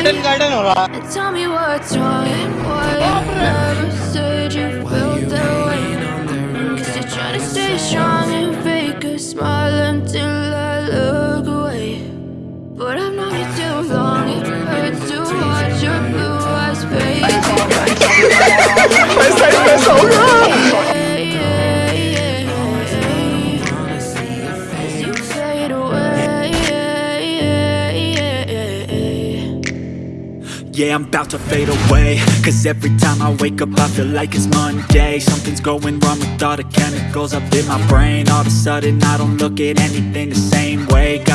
Garden garden हो रहा And Yeah, I'm about to fade away. Cause every time I wake up I feel like it's Monday. Something's going wrong with all the chemicals up in my brain. All of a sudden I don't look at anything the same way. Got